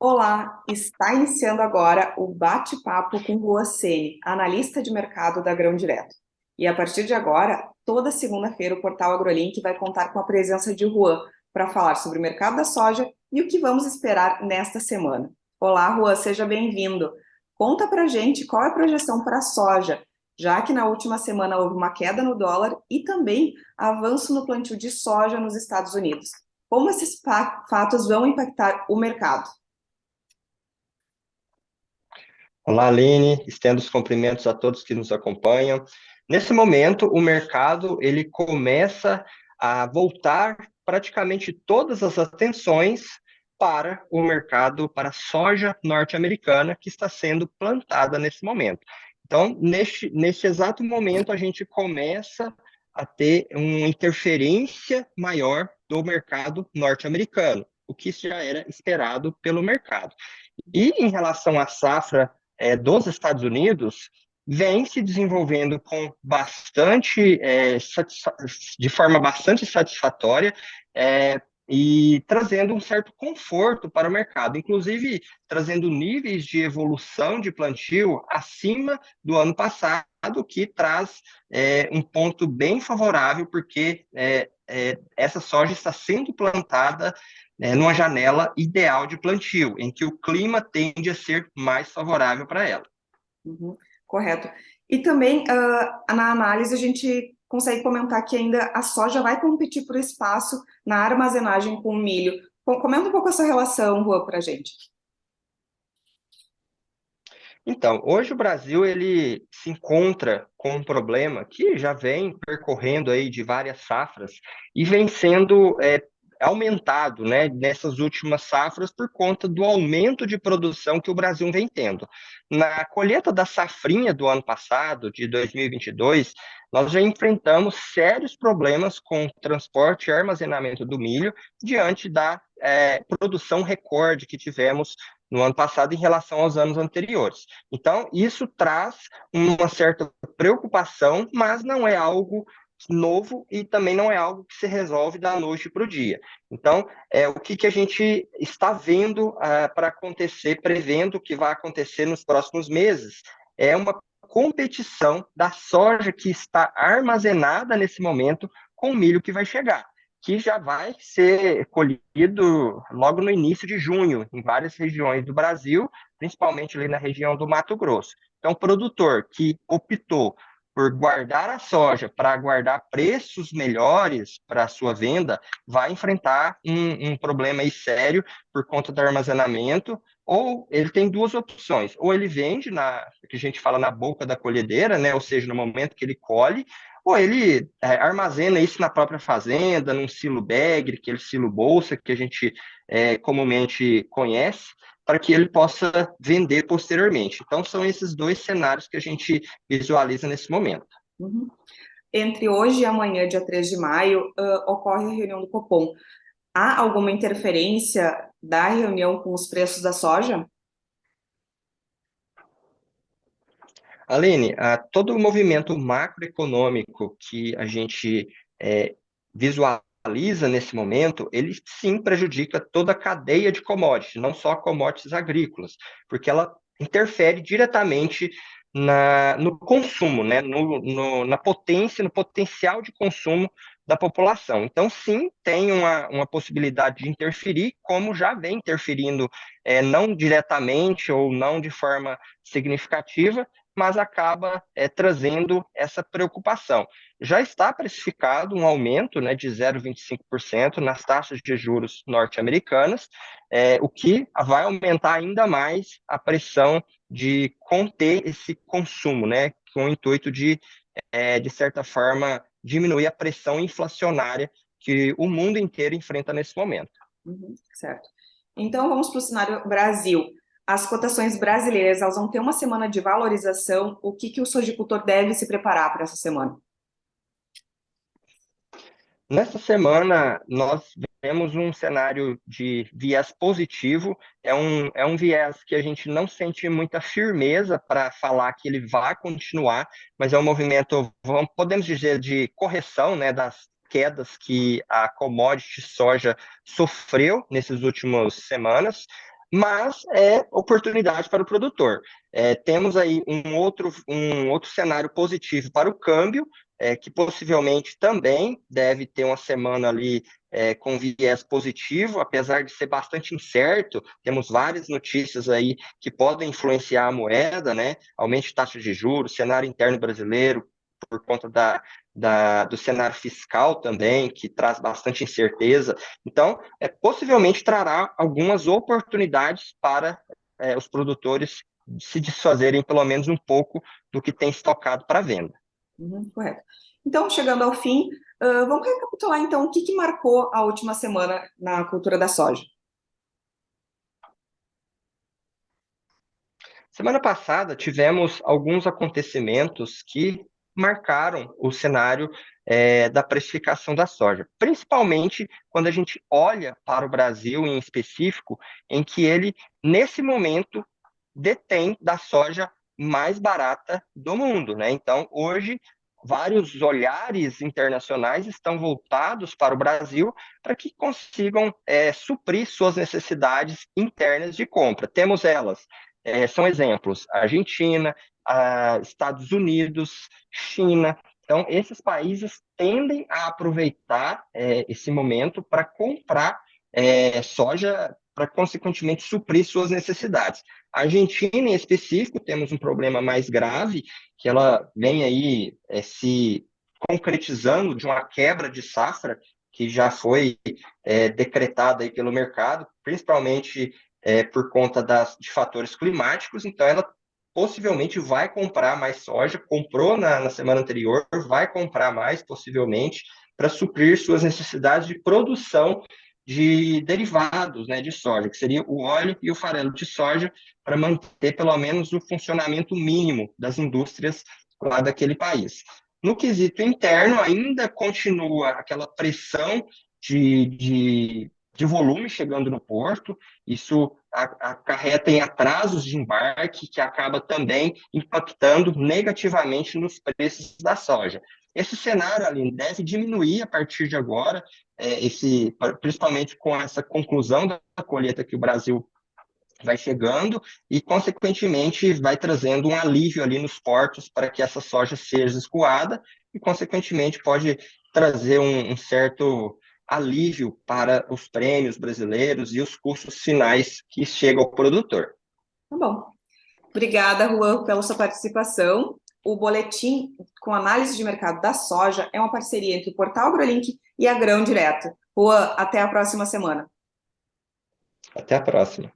Olá, está iniciando agora o bate-papo com Rua Sene, analista de mercado da Grão Direto. E a partir de agora, toda segunda-feira o portal AgroLink vai contar com a presença de Juan para falar sobre o mercado da soja e o que vamos esperar nesta semana. Olá, Juan, seja bem-vindo. Conta para gente qual é a projeção para a soja, já que na última semana houve uma queda no dólar e também avanço no plantio de soja nos Estados Unidos. Como esses fatos vão impactar o mercado? Olá, Aline, estendo os cumprimentos a todos que nos acompanham. Nesse momento, o mercado ele começa a voltar praticamente todas as atenções para o mercado, para a soja norte-americana que está sendo plantada nesse momento. Então, neste, neste exato momento, a gente começa a ter uma interferência maior do mercado norte-americano, o que já era esperado pelo mercado. E em relação à safra é, dos Estados Unidos, vem se desenvolvendo com bastante, é, de forma bastante satisfatória, é, e trazendo um certo conforto para o mercado, inclusive trazendo níveis de evolução de plantio acima do ano passado, que traz é, um ponto bem favorável, porque é, é, essa soja está sendo plantada é, numa janela ideal de plantio, em que o clima tende a ser mais favorável para ela. Uhum, correto. E também, uh, na análise, a gente consegue comentar que ainda a soja vai competir por espaço na armazenagem com o milho. Comenta um pouco essa relação, Rua, para a gente. Então, hoje o Brasil ele se encontra com um problema que já vem percorrendo aí de várias safras e vem sendo é, aumentado né, nessas últimas safras por conta do aumento de produção que o Brasil vem tendo. Na colheita da safrinha do ano passado, de 2022, nós já enfrentamos sérios problemas com transporte e armazenamento do milho diante da é, produção recorde que tivemos no ano passado em relação aos anos anteriores. Então, isso traz uma certa preocupação, mas não é algo novo e também não é algo que se resolve da noite para o dia. Então, é o que, que a gente está vendo uh, para acontecer, prevendo que vai acontecer nos próximos meses, é uma competição da soja que está armazenada nesse momento com o milho que vai chegar, que já vai ser colhido logo no início de junho, em várias regiões do Brasil, principalmente ali na região do Mato Grosso. Então, o produtor que optou por guardar a soja para guardar preços melhores para a sua venda, vai enfrentar um, um problema aí sério por conta do armazenamento, ou ele tem duas opções, ou ele vende na que a gente fala na boca da colhedeira, né, ou seja, no momento que ele colhe, ou ele é, armazena isso na própria fazenda, num silo bag, aquele silo bolsa que a gente é, comumente conhece, para que ele possa vender posteriormente. Então, são esses dois cenários que a gente visualiza nesse momento. Uhum. Entre hoje e amanhã, dia 3 de maio, uh, ocorre a reunião do Copom. Há alguma interferência da reunião com os preços da soja? Aline, uh, todo o movimento macroeconômico que a gente é, visualiza analisa nesse momento, ele sim prejudica toda a cadeia de commodities, não só commodities agrícolas, porque ela interfere diretamente na, no consumo, né? No, no, na potência, no potencial de consumo da população. Então, sim, tem uma, uma possibilidade de interferir, como já vem interferindo, é, não diretamente ou não de forma significativa, mas acaba é, trazendo essa preocupação. Já está precificado um aumento né, de 0,25% nas taxas de juros norte-americanas, é, o que vai aumentar ainda mais a pressão de conter esse consumo, né, com o intuito de, é, de certa forma, diminuir a pressão inflacionária que o mundo inteiro enfrenta nesse momento. Uhum, certo. Então, vamos para o cenário Brasil as cotações brasileiras elas vão ter uma semana de valorização, o que, que o sojicultor deve se preparar para essa semana? Nessa semana, nós vemos um cenário de viés positivo, é um, é um viés que a gente não sente muita firmeza para falar que ele vai continuar, mas é um movimento, vamos, podemos dizer, de correção né, das quedas que a commodity soja sofreu nessas últimas semanas. Mas é oportunidade para o produtor. É, temos aí um outro, um outro cenário positivo para o câmbio, é, que possivelmente também deve ter uma semana ali é, com viés positivo, apesar de ser bastante incerto, temos várias notícias aí que podem influenciar a moeda, né? Aumento de taxa de juros, cenário interno brasileiro, por conta da, da, do cenário fiscal também, que traz bastante incerteza. Então, é, possivelmente trará algumas oportunidades para é, os produtores se desfazerem pelo menos um pouco do que tem estocado para venda. Uhum, correto. Então, chegando ao fim, uh, vamos recapitular então o que, que marcou a última semana na cultura da soja. Semana passada tivemos alguns acontecimentos que marcaram o cenário é, da precificação da soja, principalmente quando a gente olha para o Brasil em específico, em que ele, nesse momento, detém da soja mais barata do mundo. Né? Então, hoje, vários olhares internacionais estão voltados para o Brasil para que consigam é, suprir suas necessidades internas de compra. Temos elas, é, são exemplos, Argentina, uh, Estados Unidos, China. Então, esses países tendem a aproveitar é, esse momento para comprar é, soja para, consequentemente, suprir suas necessidades. A Argentina, em específico, temos um problema mais grave, que ela vem aí é, se concretizando de uma quebra de safra que já foi é, decretada aí pelo mercado, principalmente é, por conta das, de fatores climáticos, então ela possivelmente vai comprar mais soja, comprou na, na semana anterior, vai comprar mais, possivelmente, para suprir suas necessidades de produção de derivados né, de soja, que seria o óleo e o farelo de soja, para manter pelo menos o funcionamento mínimo das indústrias lá daquele país. No quesito interno, ainda continua aquela pressão de, de de volume chegando no porto, isso acarreta em atrasos de embarque, que acaba também impactando negativamente nos preços da soja. Esse cenário ali deve diminuir a partir de agora, é, esse, principalmente com essa conclusão da colheita que o Brasil vai chegando e, consequentemente, vai trazendo um alívio ali nos portos para que essa soja seja escoada e, consequentemente, pode trazer um, um certo alívio para os prêmios brasileiros e os custos finais que chegam ao produtor. Tá bom. Obrigada, Juan, pela sua participação. O boletim com análise de mercado da soja é uma parceria entre o Portal AgroLink e a Grão Direto. Juan, até a próxima semana. Até a próxima.